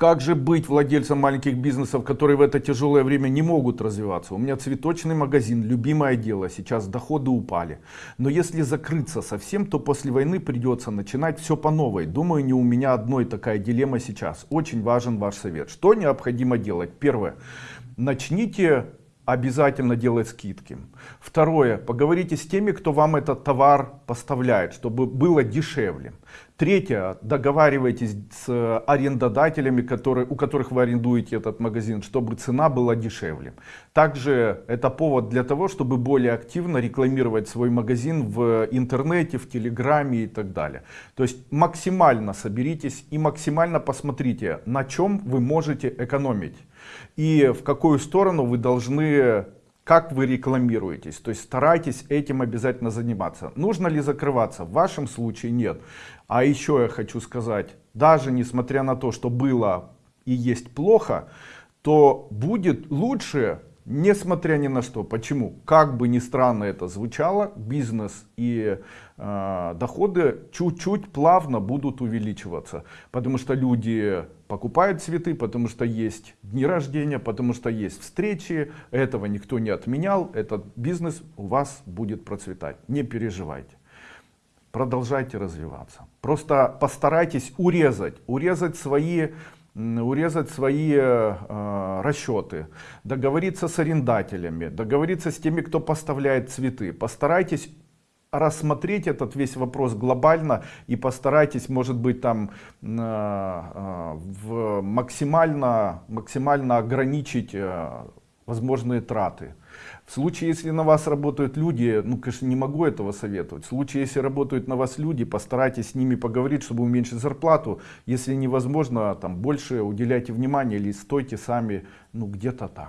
Как же быть владельцем маленьких бизнесов, которые в это тяжелое время не могут развиваться? У меня цветочный магазин, любимое дело, сейчас доходы упали. Но если закрыться совсем, то после войны придется начинать все по новой. Думаю, не у меня одной такая дилемма сейчас. Очень важен ваш совет. Что необходимо делать? Первое. Начните обязательно делать скидки. Второе, поговорите с теми, кто вам этот товар поставляет, чтобы было дешевле. Третье, договаривайтесь с арендодателями, которые, у которых вы арендуете этот магазин, чтобы цена была дешевле. Также это повод для того, чтобы более активно рекламировать свой магазин в интернете, в телеграме и так далее. То есть максимально соберитесь и максимально посмотрите, на чем вы можете экономить и в какую сторону вы должны как вы рекламируетесь. То есть старайтесь этим обязательно заниматься. Нужно ли закрываться? В вашем случае нет. А еще я хочу сказать, даже несмотря на то, что было и есть плохо, то будет лучше Несмотря ни на что. Почему? Как бы ни странно это звучало, бизнес и э, доходы чуть-чуть плавно будут увеличиваться. Потому что люди покупают цветы, потому что есть дни рождения, потому что есть встречи. Этого никто не отменял. Этот бизнес у вас будет процветать. Не переживайте. Продолжайте развиваться. Просто постарайтесь урезать, урезать свои урезать свои э, расчеты, договориться с арендателями, договориться с теми, кто поставляет цветы. Постарайтесь рассмотреть этот весь вопрос глобально и постарайтесь, может быть, там э, э, в максимально, максимально ограничить э, возможные траты. В случае, если на вас работают люди, ну, конечно, не могу этого советовать. В случае, если работают на вас люди, постарайтесь с ними поговорить, чтобы уменьшить зарплату. Если невозможно, там, больше уделяйте внимание или стойте сами, ну, где-то так.